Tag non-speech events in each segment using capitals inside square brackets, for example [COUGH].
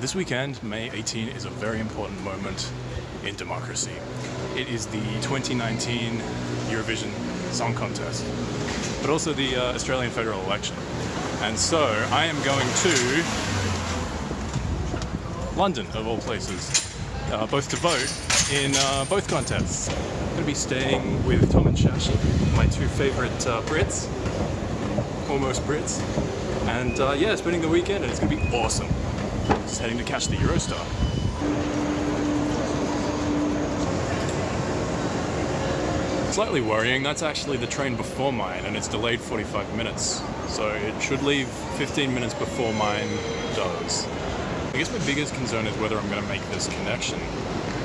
This weekend, May 18, is a very important moment in democracy. It is the 2019 Eurovision Song Contest, but also the uh, Australian federal election. And so I am going to London, of all places, uh, both to vote in uh, both contests. I'm going to be staying with Tom and Shashi, my two favorite uh, Brits, almost Brits. And uh, yeah, spending the weekend and it's going to be awesome. Just heading to catch the Eurostar. Slightly worrying, that's actually the train before mine and it's delayed 45 minutes. So it should leave 15 minutes before mine does. I guess my biggest concern is whether I'm going to make this connection.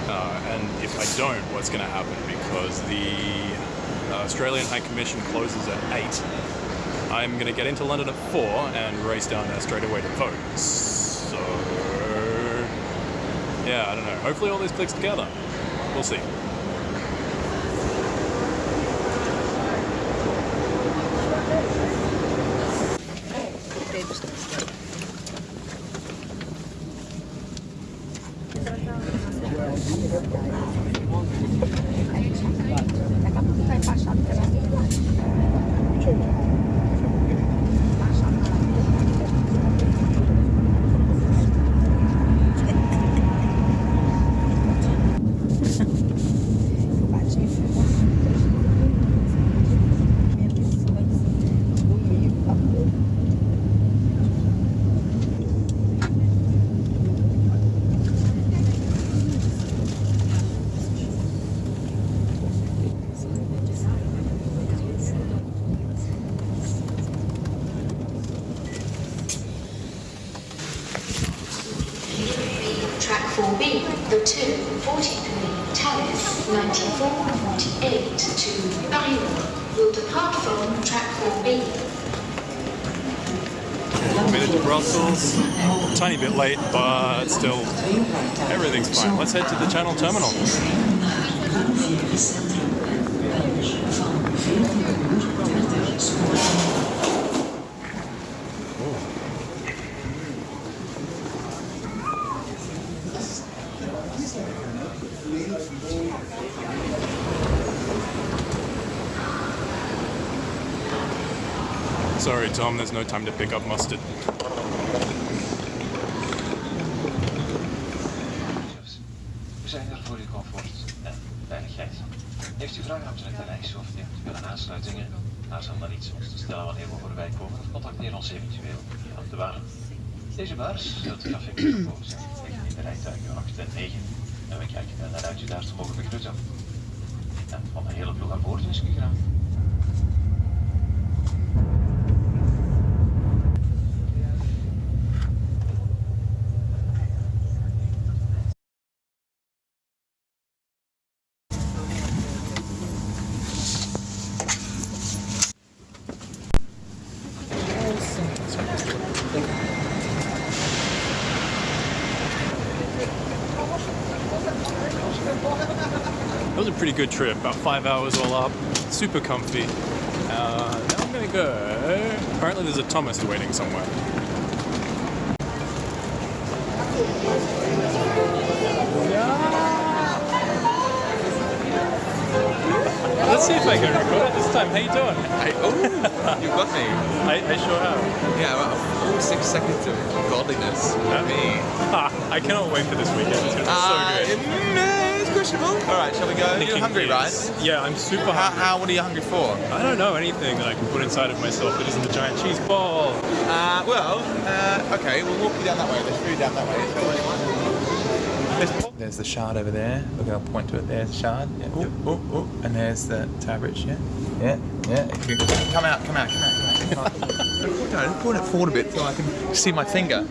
Uh, and if I don't, what's going to happen? Because the uh, Australian High Commission closes at 8. I'm going to get into London at 4 and race down there straight away to vote. So, yeah, I don't know. Hopefully all this clicks together. We'll see. 4B, the 2, 43, Thalys, 94, 48 to Barillon will depart from track 4B. Made it to Brussels. Tiny bit late, but still, everything's fine. Let's head to the Channel Terminal. Sorry, Tom, there's no time to pick up mustard. We zijn er voor uw comfort en veiligheid. Heeft u vragen omtrent de lijst of heeft u aansluitingen? Aarzel dan iets ons te stellen wanneer we voorbij komen of contacteer ons eventueel via de waren. Deze baars zult u café Metropool zijn. In de rijtuigen 8 en 9 en we kijken naar uit u daar te mogen begroeten. En van de hele ploeg aan boord is graag. That was a pretty good trip, about five hours all up, super comfy. Uh, now I'm gonna go. Apparently, there's a Thomas waiting somewhere. Let's see if I can record it this time. How you doing? I, oh, you got me. [LAUGHS] I, I sure have. Yeah, about full six seconds of godliness. Yeah. Me. [LAUGHS] I cannot wait for this weekend. It's gonna be Uh, so good. mm, it's questionable. All right, shall we go? Thinking You're hungry, right? Yeah, I'm super How, hungry. how, what are you hungry for? I don't know anything that I can put inside of myself that isn't the giant cheese ball. Uh, well, uh, okay, we'll walk you down that way. There's food down that way. Is there anyone? There's the shard over there. We're going point to it. There's the shard. Yeah. Oh, oh, oh. And there's the Tower Bridge, yeah? Yeah, yeah. If you- Come out, come out, come out, come out. [LAUGHS] no, pulling it forward a bit so I can see my finger.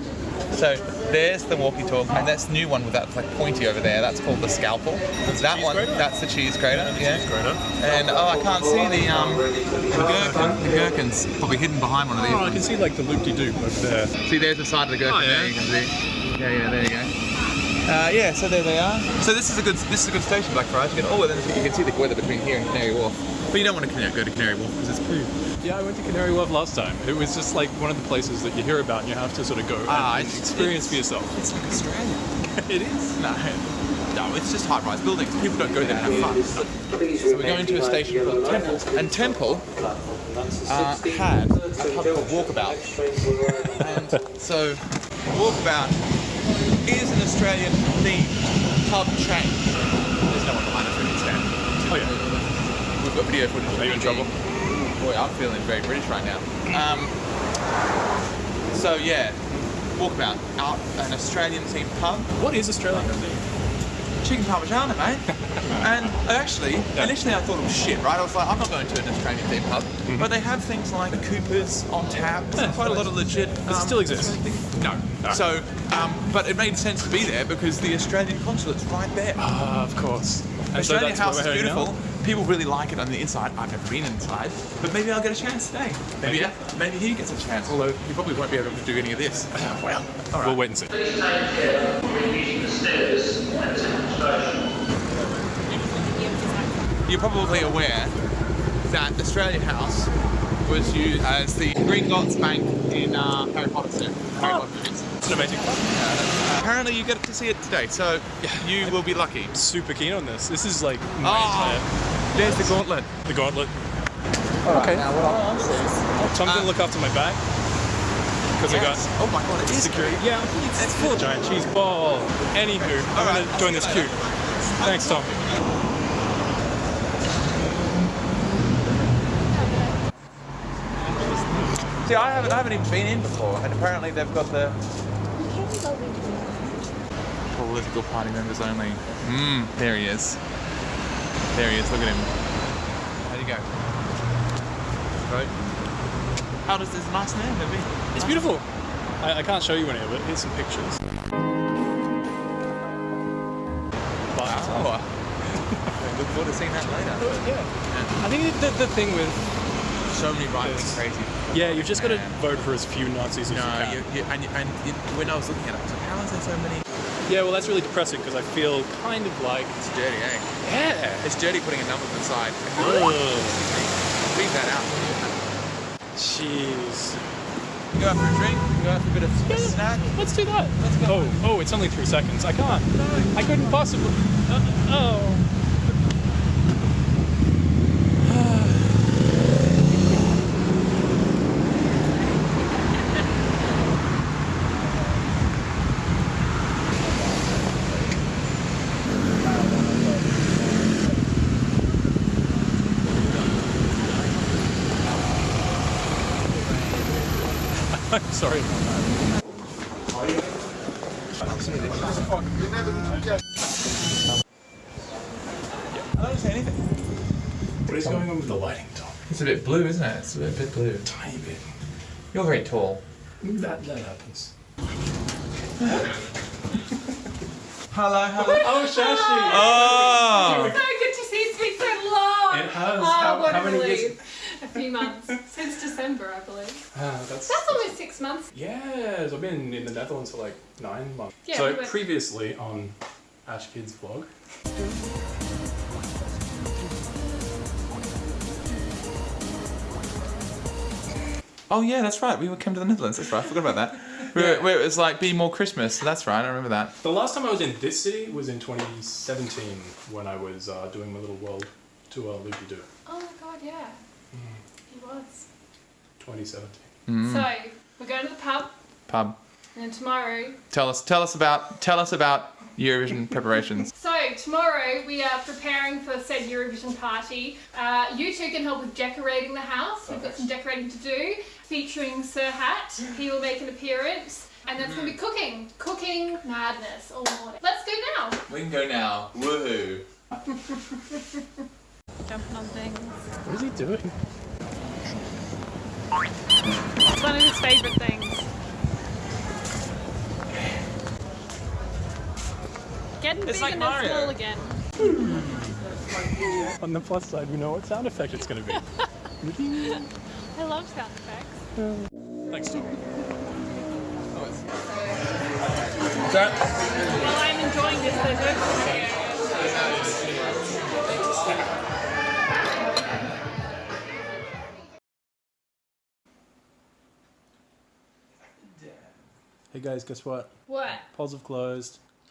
So there's the walkie-talkie, and that's the new one with that like pointy over there. That's called the scalpel. that one, grater? that's the cheese grater. Yeah. Cheese grater. And oh, I can't see the um the gherkin. The gherkin's probably hidden behind one of these. Oh, I can see like the loop-de-doop over there. See, there's the side of the gherkin Oh, yeah. there. You can see. Yeah, yeah, there you go. Uh, yeah, so there they are. So this is a good this is a good station, Blackfriars. You can oh, then you can see the weather between here and Canary Wharf. But you don't want to Canary- go to Canary Wharf because it's poo. Yeah, I went to Canary Wharf last time. It was just like one of the places that you hear about and you have to sort of go Ah, and it's- experience for yourself. It's like Australia. [LAUGHS] it is. No, no, it's just high-rise buildings. People don't go there and have fun. So we're going to a station called Temple, and Temple uh, had a pub called Walkabout. And so Walkabout is an Australian themed pub chain. There's no one behind us, we can stand. Oh yeah. We've got video footage. Are you in trouble? Boy, I'm feeling very British right now. Um, so yeah, Walkabout, out an Australian themed pub. What is Australian? Chicken parmigiana, mate. [LAUGHS] and actually, initially I thought it was shit, right? I was like, I'm not going to an Australian theme pub. Mm-hmm. But they have things like the Coopers on tap, quite a lot of legit. Does it um, still exist? No. no. So, um, but it made sense to be there because the Australian consulate's right there. Ah, of course. And Australian that's House is beautiful. now? People really like it on the inside. I've never been inside, but maybe I'll get a chance today. Maybe, Maybe. maybe he gets a chance. Although he probably won't be able to do any of this. [LAUGHS] Well, we'll wait and see. You're probably aware that Australian House was used as the Gringotts Bank in uh, Harry Potter set. Harry Oh. Potter movies. It's an amazing club. Apparently, you get to see it today, so you will be lucky. Super keen on this. This is like my Oh, there's the gauntlet. the gauntlet. Okay. Now, what I'll answer is, So I'm Uh, gonna look after my bag because I got. Oh my god, it is security. Yeah, it's full of giant cheese ball. Anywho, I'm Alright, gonna join this queue. Thanks, Tom. See, I haven't, I haven't even been in before, and apparently they've got the political party members only. Mmm, there he is. There he is. Look at him. How do you go? Vote. How does this nice name be? It's beautiful. I, I can't show you any of it. Here's some pictures. But, Oh. [LAUGHS] Look forward to seeing that later. yeah. I think the, the thing with So many rights, Yes. it's crazy. yeah, you've just got to vote for as few Nazis as No, you can. you, you, and, and when I was looking at it, I was like, how is there so many? Yeah, well, that's really depressing because I feel kind of like It's dirty, eh? yeah. It's dirty putting a number beside. Ugh. Leave that out. Jeez. Go out for a drink, go out for a bit of a snack. Let's do that. Let's go. Oh, oh, it's only three seconds. I can't. I couldn't possibly. Uh, oh. I'm sorry about that. I don't see anything. What is going on with the lighting, Tom? It's a bit blue, isn't it? It's a bit, bit blue. Tiny bit. You're very tall. That, that happens. Hello, hello. Oh, Shashi! Oh! So good to see it's been so long. It has. Oh, How- what how a many relief. Years- A few months since December, I believe. Ah, that's. That's almost six months. Yes, I've been in the Netherlands for like nine months. Yeah, so we previously on Ash Kids vlog. Oh yeah, that's right. We were came to the Netherlands. That's right. I forgot about that. Where, where it was like, be more Christmas. That's right. I remember that. The last time I was in this city was in 2017 when I was uh, doing my little world tour loopy doo. Oh my god, yeah. He was. 2017. Mm. So, we're going to the pub, Pub. and then tomorrow. Tell us. Tell us about. Tell us about Eurovision [LAUGHS] preparations. So, tomorrow we are preparing for said Eurovision party. Uh, you two can help with decorating the house. We've got some decorating to do, featuring Sir Hat. He will make an appearance. And then it's going to be cooking. Cooking madness all morning. Let's go now. We can go now. Woohoo! [LAUGHS] Jumping on things. What is he doing? One of his favourite things. Getting It's big like and Mario. small again. [LAUGHS] On the plus side, we know what sound effect it's going to be. [LAUGHS] I love sound effects. Thanks, Tom. While I'm enjoying this, there's Hey guys, guess what? What? Polls have closed.